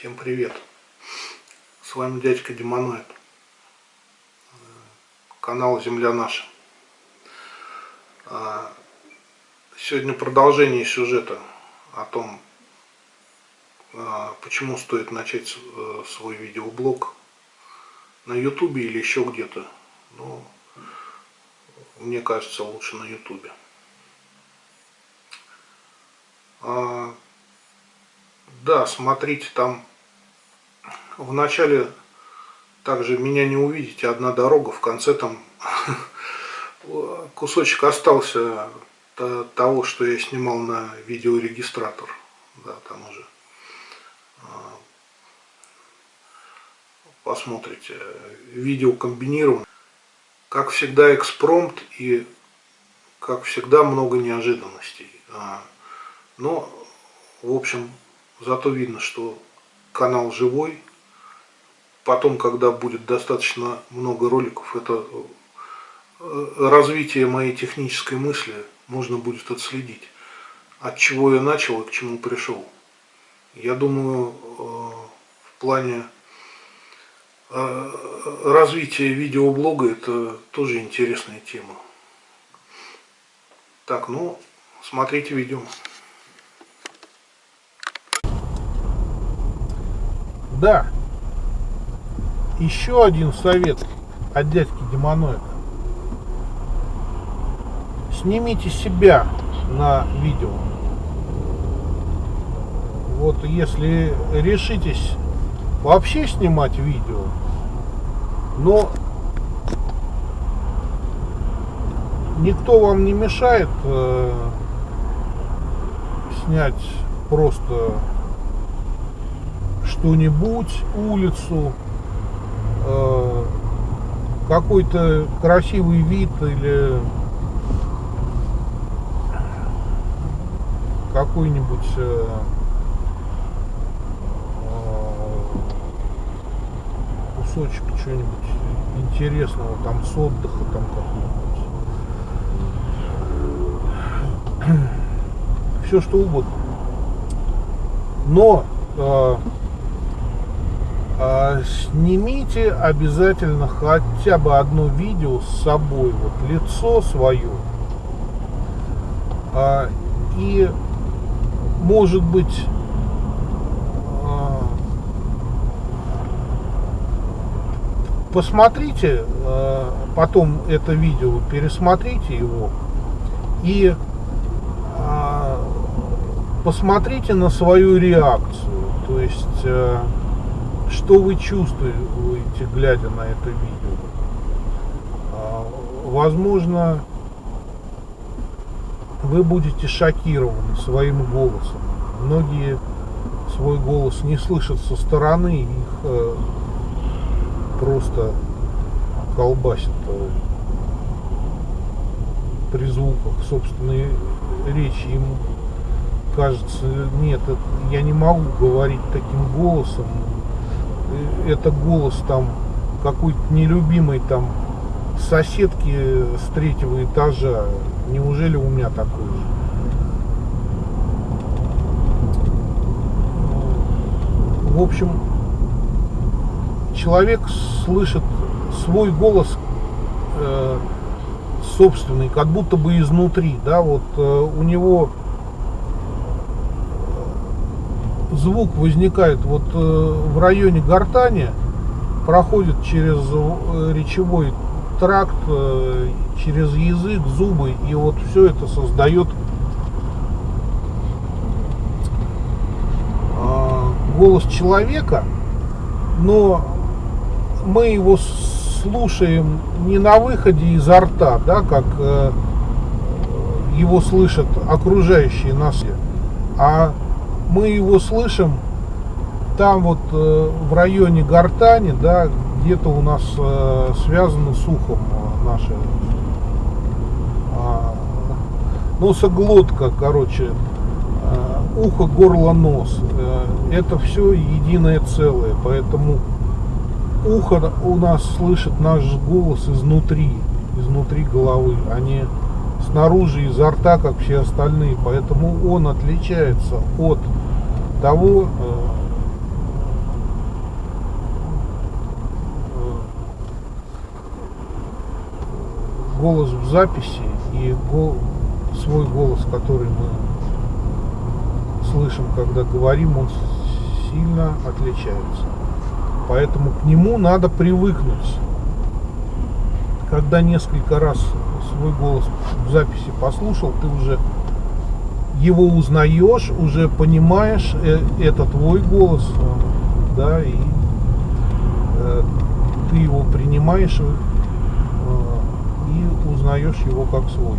Всем привет! С вами дядька Демоноид. Канал Земля Наша. А, сегодня продолжение сюжета о том, а, почему стоит начать э, свой видеоблог на ютубе или еще где-то. Ну, мне кажется, лучше на ютубе. А, да, смотрите, там в начале также меня не увидите, одна дорога, в конце там кусочек остался того, что я снимал на видеорегистратор. Да, там уже а, посмотрите. Видео комбинировано. Как всегда экспромт и как всегда много неожиданностей. А, но, в общем, зато видно, что канал живой, потом, когда будет достаточно много роликов, это э, развитие моей технической мысли можно будет отследить. От чего я начал и к чему пришел. Я думаю, э, в плане э, развития видеоблога это тоже интересная тема. Так, ну, смотрите видео. Да, еще один совет от дядьки Демоноида. Снимите себя на видео. Вот если решитесь вообще снимать видео, но никто вам не мешает э, снять просто что-нибудь, улицу, какой-то красивый вид или какой-нибудь э, э, кусочек чего-нибудь интересного там с отдыха там какой-нибудь. Все что угодно. Но э, снимите обязательно хотя бы одно видео с собой, вот лицо свое. А, и может быть а, посмотрите потом это видео, пересмотрите его и посмотрите на свою реакцию. То есть что вы чувствуете, глядя на это видео? А, возможно, вы будете шокированы своим голосом. Многие свой голос не слышат со стороны, их э, просто колбасит э, при звуках собственной речи. Им кажется, нет, я не могу говорить таким голосом, это голос там какой-то нелюбимой там соседки с третьего этажа. Неужели у меня такой же? В общем, человек слышит свой голос э, собственный, как будто бы изнутри, да, вот э, у него звук возникает вот э, в районе гортани, проходит через э, речевой тракт, э, через язык, зубы, и вот все это создает голос человека, но мы его слушаем не на выходе изо рта, да, как его слышат окружающие нас, а мы его слышим там вот э, в районе гортани, да, где-то у нас э, связано с ухом э, наше э, носоглотка, короче, э, ухо, горло, нос. Э, это все единое целое, поэтому ухо у нас слышит наш голос изнутри, изнутри головы, а не снаружи, изо рта, как все остальные. Поэтому он отличается от того, голос в записи и свой голос, который мы слышим, когда говорим, он сильно отличается. Поэтому к нему надо привыкнуть. Когда несколько раз свой голос в записи послушал, ты уже его узнаешь, уже понимаешь, э, это твой голос, да, и э, ты его принимаешь э, и узнаешь его как свой.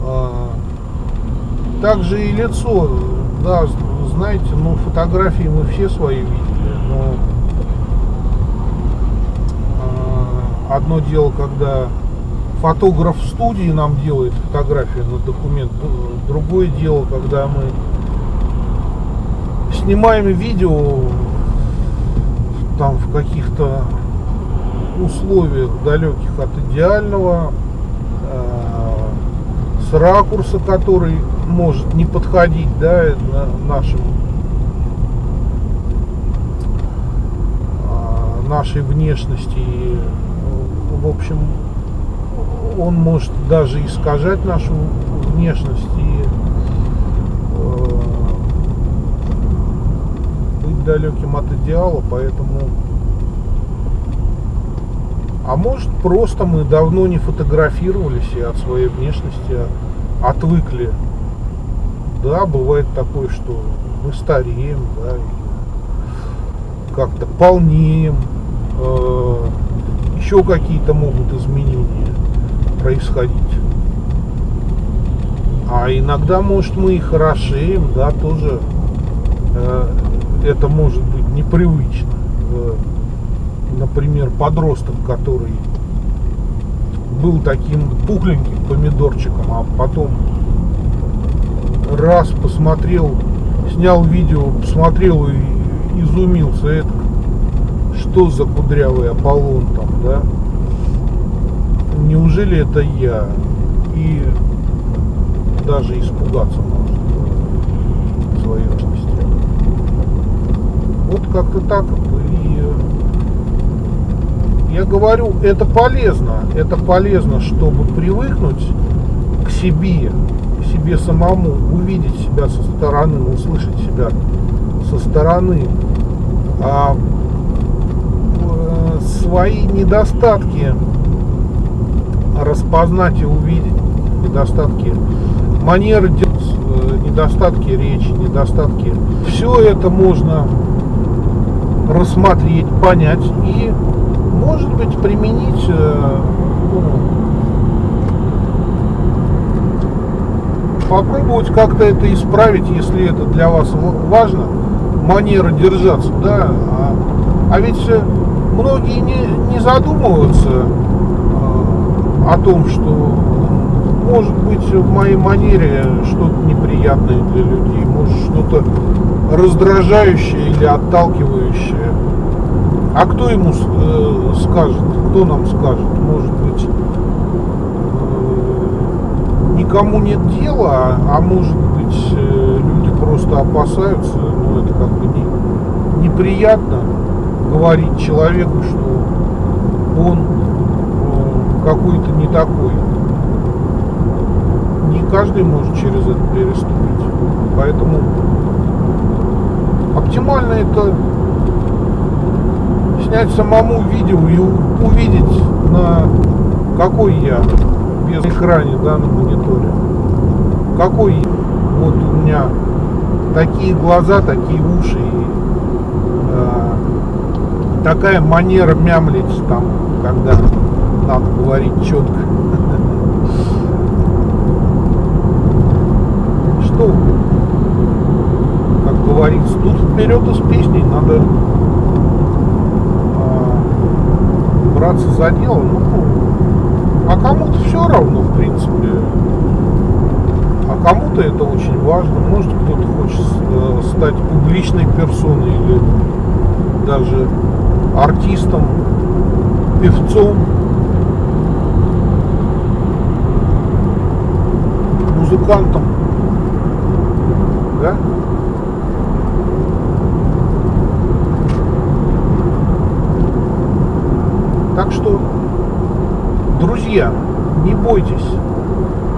Э, также и лицо, да, знаете, ну фотографии мы все свои видели, но э, одно дело, когда фотограф в студии нам делает фотографию на документ. Другое дело, когда мы снимаем видео там в каких-то условиях далеких от идеального, э, с ракурса, который может не подходить да, нашим э, нашей внешности. В общем, он может даже искажать нашу внешность и э, быть далеким от идеала, поэтому а может просто мы давно не фотографировались и от своей внешности отвыкли. Да, бывает такое, что мы стареем, да, как-то полнеем, э, еще какие-то могут изменения происходить. А иногда, может, мы и хорошеем, да, тоже э, это может быть непривычно. Э, например, подросток, который был таким пухленьким помидорчиком, а потом раз посмотрел, снял видео, посмотрел и изумился, это что за кудрявый Аполлон там, да? Неужели это я? И даже испугаться может своей личности. Вот как-то так. И я говорю, это полезно. Это полезно, чтобы привыкнуть к себе, к себе самому, увидеть себя со стороны, услышать себя со стороны. А э, свои недостатки распознать и увидеть недостатки манеры, э, недостатки речи, недостатки. Все это можно рассмотреть, понять и, может быть, применить э, ну, попробовать как-то это исправить, если это для вас важно, манера держаться, да, а, а ведь многие не, не задумываются о том, что может быть в моей манере что-то неприятное для людей, может что-то раздражающее или отталкивающее. А кто ему э, скажет, кто нам скажет? Может быть, э, никому нет дела, а, может быть, э, люди просто опасаются, ну это как бы не, неприятно говорить человеку, что он какой-то не такой. Не каждый может через это переступить. Поэтому оптимально это снять самому видео и увидеть на какой я без экране, да, на мониторе. Какой я. Вот у меня такие глаза, такие уши и э, такая манера мямлить там, когда надо говорить четко. Что, как говорится, тут вперед из песней надо а, браться за дело. Ну, а кому-то все равно, в принципе. А кому-то это очень важно. Может, кто-то хочет э, стать публичной персоной или даже артистом, певцом. Музыкантом. Да? Так что, друзья, бойтесь.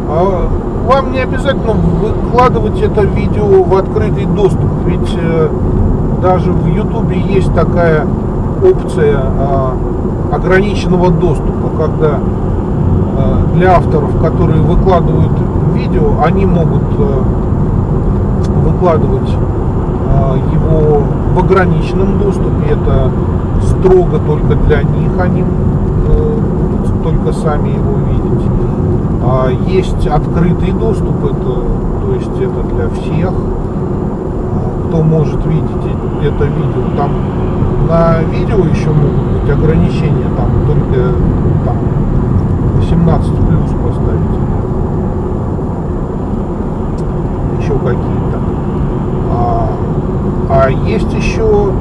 А, вам не обязательно выкладывать это видео в открытый доступ, ведь э, даже в YouTube есть такая опция а, ограниченного доступа, когда а, для авторов, которые выкладывают видео, они могут выкладывать его в ограниченном доступе. Это строго только для них, они только сами его видеть. А есть открытый доступ, это, то есть это для всех, кто может видеть это видео. Там на видео еще могут быть ограничения, там только там, 18 плюс поставить. Еще какие-то. А, а есть еще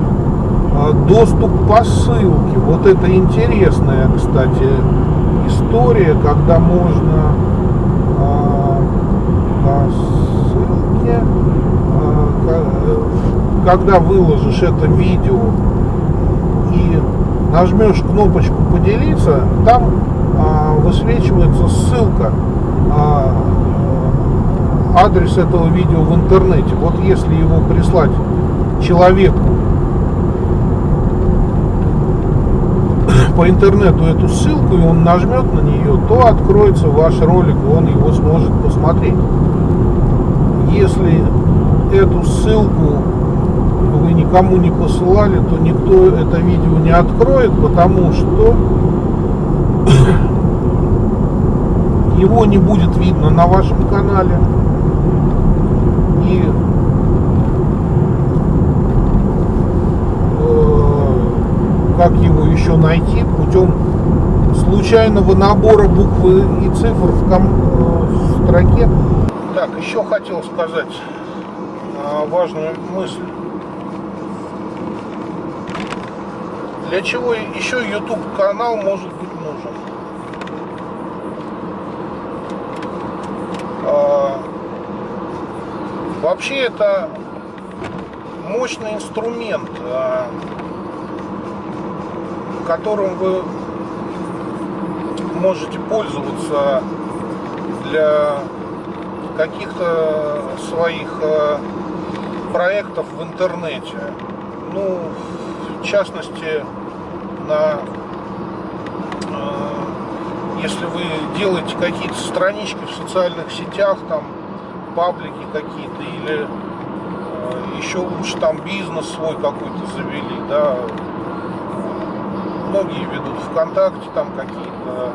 а, доступ по ссылке. Вот это интересная, кстати, история, когда можно а, по ссылке, а, когда выложишь это видео и нажмешь кнопочку поделиться, там высвечивается ссылка адрес этого видео в интернете. Вот если его прислать человеку по интернету эту ссылку, и он нажмет на нее, то откроется ваш ролик, он его сможет посмотреть. Если эту ссылку вы никому не посылали, то никто это видео не откроет, потому что его не будет видно на вашем канале. И как его еще найти путем случайного набора буквы и цифр в, ком, э, в строке. Так, еще хотел сказать а, важную мысль. Для чего еще YouTube канал может быть нужен? А, вообще это мощный инструмент. А, которым вы можете пользоваться для каких-то своих э, проектов в интернете. Ну, в частности, на э, если вы делаете какие-то странички в социальных сетях, там паблики какие-то или э, еще лучше там бизнес свой какой-то завели, да, многие ведут ВКонтакте, там какие-то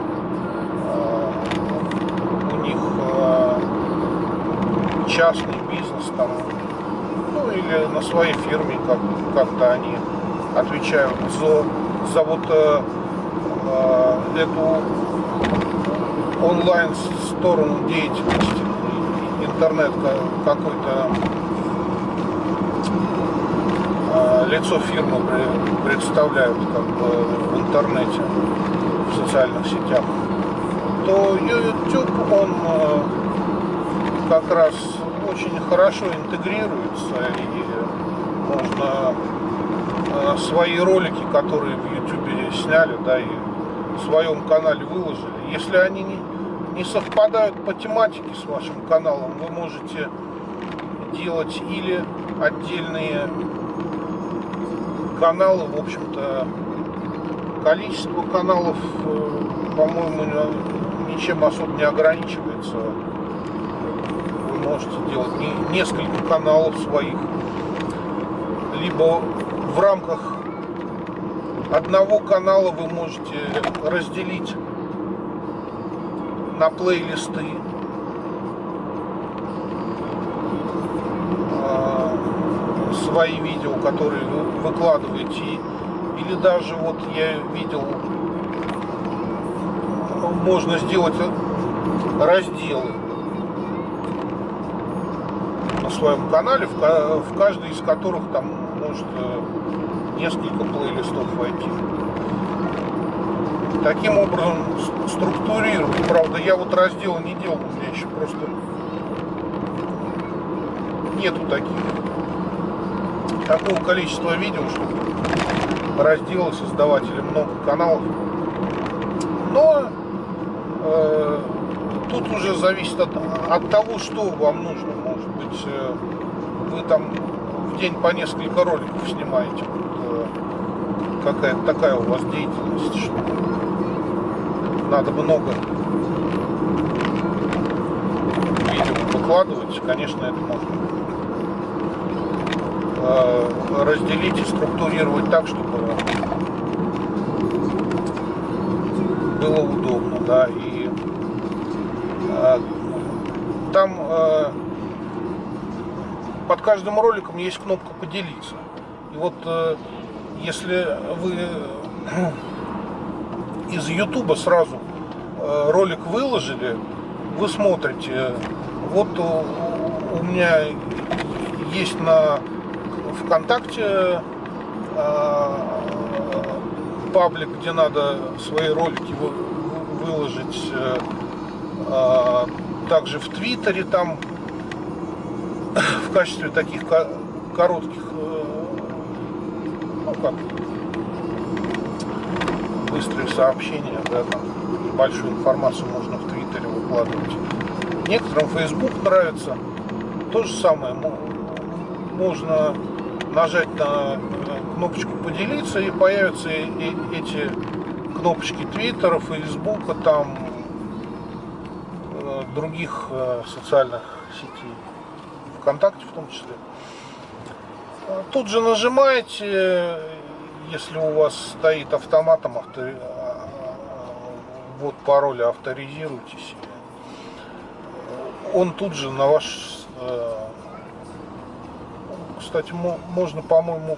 э, у них э, частный бизнес там, ну или на своей фирме как, как-то они отвечают за, за вот э, эту онлайн сторону деятельности, интернет какой-то Э, лицо фирмы представляют как бы в интернете, в социальных сетях, то YouTube, он э, как раз очень хорошо интегрируется и можно э, свои ролики, которые в YouTube сняли, да, и в своем канале выложили, если они не, не совпадают по тематике с вашим каналом, вы можете делать или отдельные каналы, в общем-то, количество каналов, э, по-моему, ничем особо не ограничивается. Вы можете делать несколько каналов своих, либо в рамках одного канала вы можете разделить на плейлисты свои видео, которые вы выкладываете. Или даже вот я видел, можно сделать разделы на своем канале, в каждый из которых там может э, несколько плейлистов войти. Таким образом структурировать. Правда, я вот раздел не делал, у меня еще просто нету таких такого количества видео, чтобы разделы создавать или много каналов. Но э, тут уже зависит от, от того, что вам нужно. Может быть, э, вы там в день по несколько роликов снимаете. Вот, какая-то такая у вас деятельность, что надо много видео выкладывать, конечно, это можно разделить и структурировать так, чтобы было удобно, да, и а, там а, под каждым роликом есть кнопка поделиться. И вот если вы из Ютуба сразу ролик выложили, вы смотрите, вот у меня есть на ВКонтакте а, паблик, где надо свои ролики выложить. Э, а, также в Твиттере там в качестве таких коротких, э, ну как, быстрые сообщения, да, там большую информацию можно в Твиттере выкладывать. Некоторым Facebook нравится. То же самое можно нажать на кнопочку поделиться и появятся эти кнопочки Твиттера, Фейсбука, там э, других э, социальных сетей, ВКонтакте в том числе. Тут же нажимаете, если у вас стоит автоматом автори... вот пароль, авторизируйтесь. Он тут же на ваш э, кстати, можно, по-моему,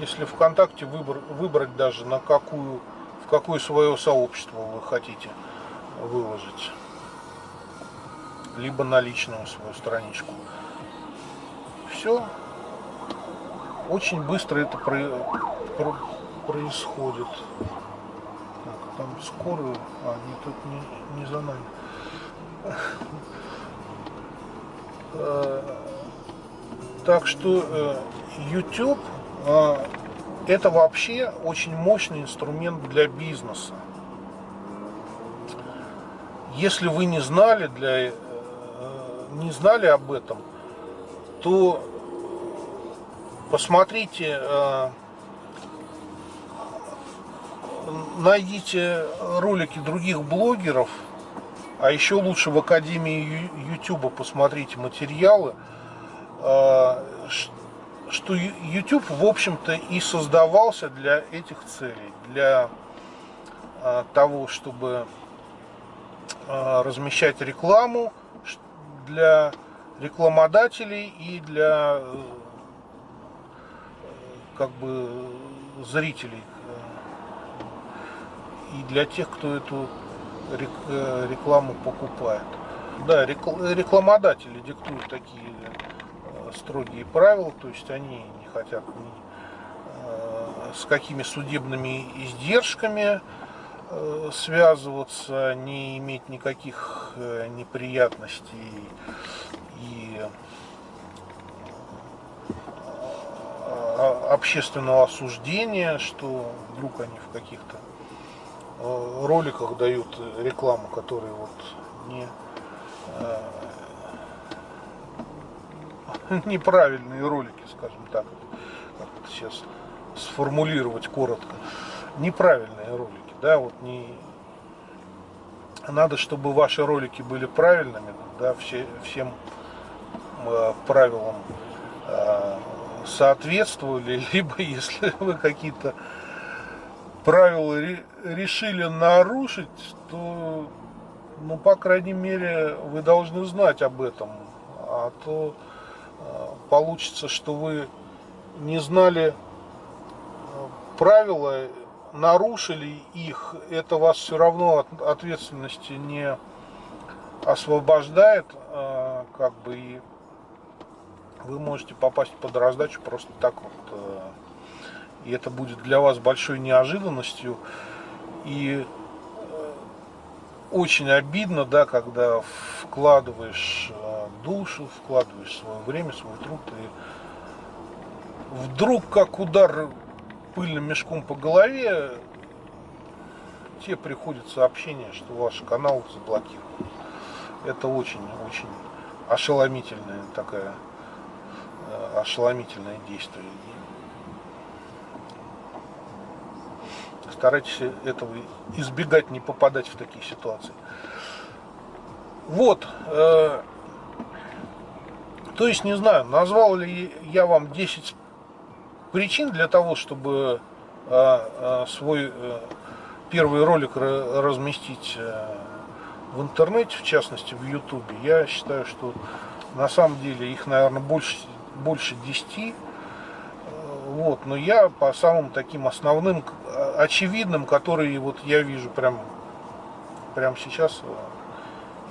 если ВКонтакте выбор, выбрать даже на какую, в какое свое сообщество вы хотите выложить. Либо на личную свою страничку. Все. Очень быстро это про, про, происходит. Так, там скорую. А, не тут не, не за нами. Так что э, YouTube э, это вообще очень мощный инструмент для бизнеса. Если вы не знали, для, э, не знали об этом, то посмотрите, найдите ролики других блогеров, а еще лучше в Академии YouTube посмотрите материалы, что YouTube, в общем-то, и создавался для этих целей, для а, того, чтобы а, размещать рекламу, для рекламодателей и для э, как бы зрителей и для тех, кто эту э, рекламу покупает. Да, рекламодатели диктуют такие строгие правила, то есть они не хотят ни, э, с какими судебными издержками э, связываться, не иметь никаких э, неприятностей и общественного осуждения, что вдруг они в каких-то роликах дают рекламу, которая вот не неправильные ролики, скажем так, как это сейчас сформулировать коротко. Неправильные ролики, да, вот не... Надо, чтобы ваши ролики были правильными, да, все, всем э, правилам э, соответствовали, либо если вы какие-то правила решили нарушить, то, ну, по крайней мере, вы должны знать об этом, а то получится, что вы не знали э, правила, нарушили их, это вас все равно от ответственности не освобождает, э, как бы и вы можете попасть под раздачу просто так вот. Э, и это будет для вас большой неожиданностью. И очень обидно, да, когда вкладываешь душу, вкладываешь свое время, свой труд, и вдруг, как удар пыльным мешком по голове, темноте приходит сообщение, что ваш канал заблокирован. Это очень-очень ошеломительная такая, э, ошеломительное действие. Старайтесь этого избегать, не попадать в такие ситуации. Вот. Э, то есть, не знаю, назвал ли я вам 10 причин для того, чтобы э, э, свой э, первый ролик разместить э, в интернете, в частности в ютубе. Я считаю, что на самом деле их, наверное, больше, больше 10 вот, но я по самым таким основным, очевидным, которые вот я вижу прям, прям сейчас,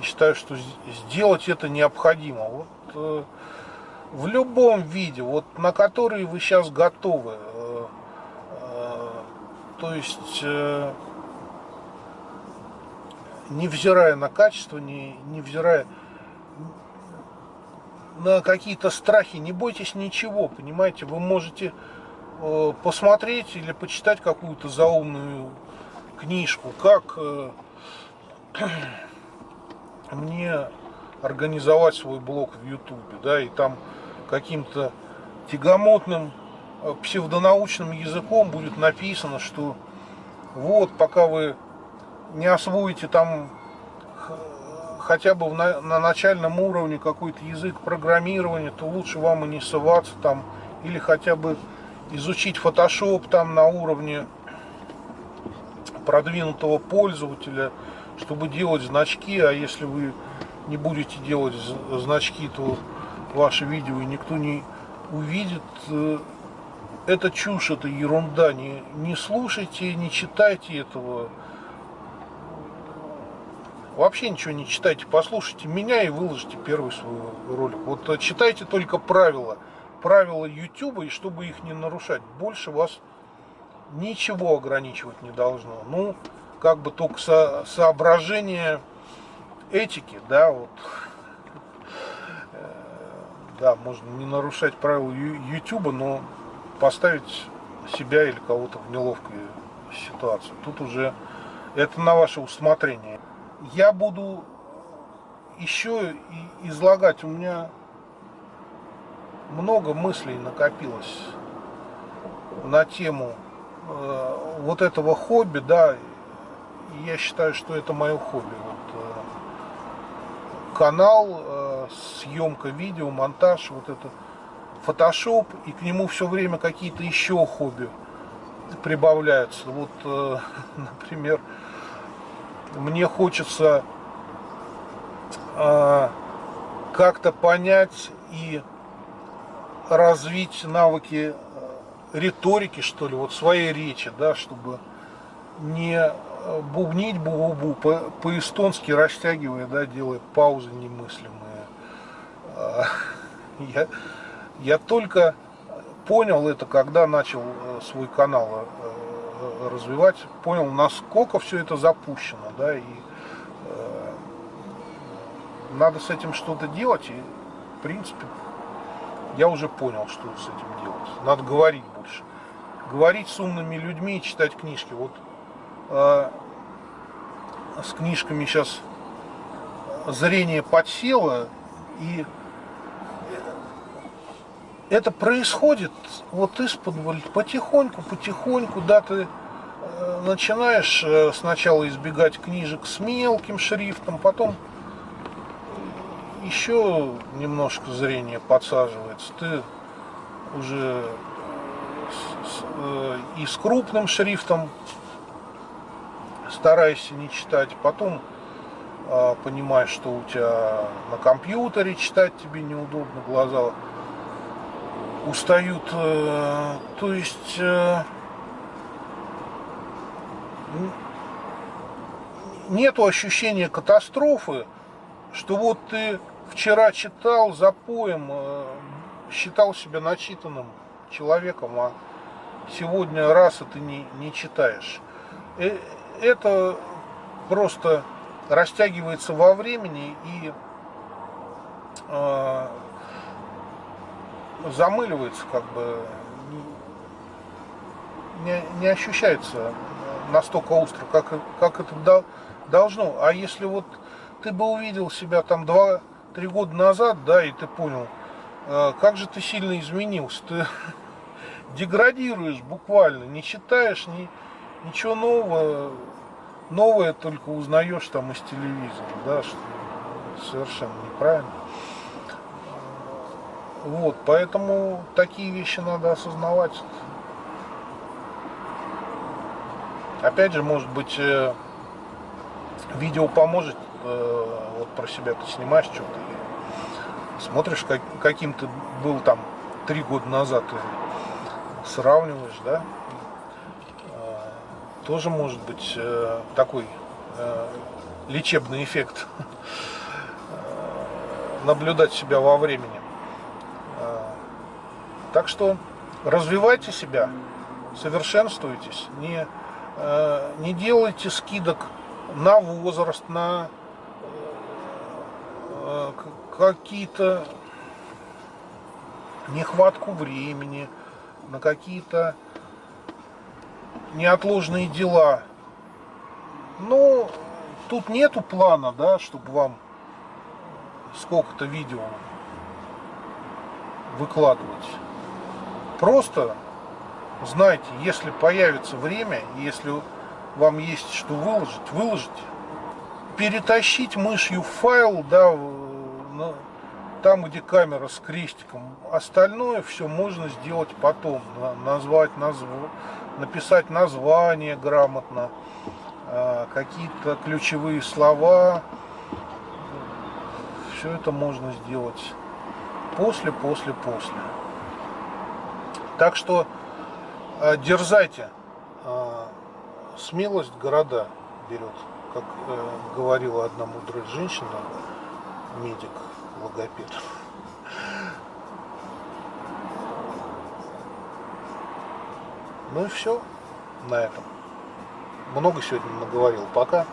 и считаю, что сделать это необходимо. Вот э, в любом виде, вот на который вы сейчас готовы, э, э, то есть э, невзирая на качество, не, невзирая на какие-то страхи, не бойтесь ничего, понимаете, вы можете посмотреть или почитать какую-то заумную книжку, как мне организовать свой блог в Ютубе, да, и там каким-то тягомотным э, псевдонаучным языком будет написано, что вот, пока вы не освоите там хотя бы на, на начальном уровне какой-то язык программирования, то лучше вам и не соваться там, или хотя бы изучить Photoshop там на уровне продвинутого пользователя, чтобы делать значки, а если вы не будете делать значки, то ваше видео и никто не увидит. Э, это чушь, это ерунда. Не, не слушайте, не читайте этого. Вообще ничего не читайте, послушайте меня и выложите первый свой ролик. Вот э, читайте только правила, правила YouTube, и чтобы их не нарушать. Больше вас ничего ограничивать не должно. Ну, как бы только со, соображение этики, да, вот. Э, да, можно не нарушать правила YouTube, но поставить себя или кого-то в неловкую ситуацию. Тут уже это на ваше усмотрение я буду еще излагать. У меня много мыслей накопилось на тему э, вот этого хобби, да, я считаю, что это мое хобби. Канал, э, съемка видео, монтаж, вот это фотошоп, и к нему все время какие-то еще хобби прибавляются. Вот, э, например, мне хочется э, как-то понять и развить навыки риторики, что ли, вот своей речи, да, чтобы не бубнить бу-бу-бу, по-эстонски по растягивая, да, делая паузы немыслимые. А, я, я только понял это, когда начал э, свой канал развивать, понял, насколько все это запущено, да, и э, надо с этим что-то делать, и, в принципе, я уже понял, что с этим делать. Надо говорить больше. Говорить с умными людьми и читать книжки. Вот э, с книжками сейчас зрение подсело, и это происходит вот из-под потихоньку, потихоньку, да, ты э, начинаешь э, сначала избегать книжек с мелким шрифтом, потом еще немножко зрение подсаживается, ты уже э, и с крупным шрифтом стараешься не читать, потом понимаешь, что у тебя на компьютере читать тебе неудобно, глаза устают. Э, то есть э, нету ощущения катастрофы, что вот ты вчера читал за поем, э, считал себя начитанным человеком, а сегодня раз и ты не, не читаешь. Это просто растягивается во времени и замыливается, как бы не, не ощущается настолько остро, как, как это должно. А если вот ты бы увидел себя там 2-3 года назад, да, и ты понял, э, как же ты сильно изменился, ты деградируешь буквально, не читаешь ни, ничего нового, новое только узнаешь там из телевизора, да, что совершенно неправильно. Вот, поэтому такие вещи надо осознавать. Опять же, может быть, э, видео поможет, э, вот про себя ты снимаешь что-то, смотришь, как, каким ты был там три года назад, и сравниваешь, да, тоже может быть такой лечебный эффект наблюдать себя во времени. Так что развивайте себя, совершенствуйтесь, не, э, не делайте скидок на возраст, на э, какие-то нехватку времени, на какие-то неотложные дела. Ну, тут нету плана, да, чтобы вам сколько-то видео выкладывать. Просто знайте, если появится время, если вам есть что выложить, выложите. Перетащить мышью файл, да, там, где камера с крестиком. Остальное все можно сделать потом. Назвать, назв... написать название грамотно, а, какие-то ключевые слова. Все это можно сделать после, после, после. Так что э, дерзайте. Э, смелость города берет. Как э, говорила одна мудрая женщина, медик, логопед. Ну и все на этом. Много сегодня наговорил. Пока.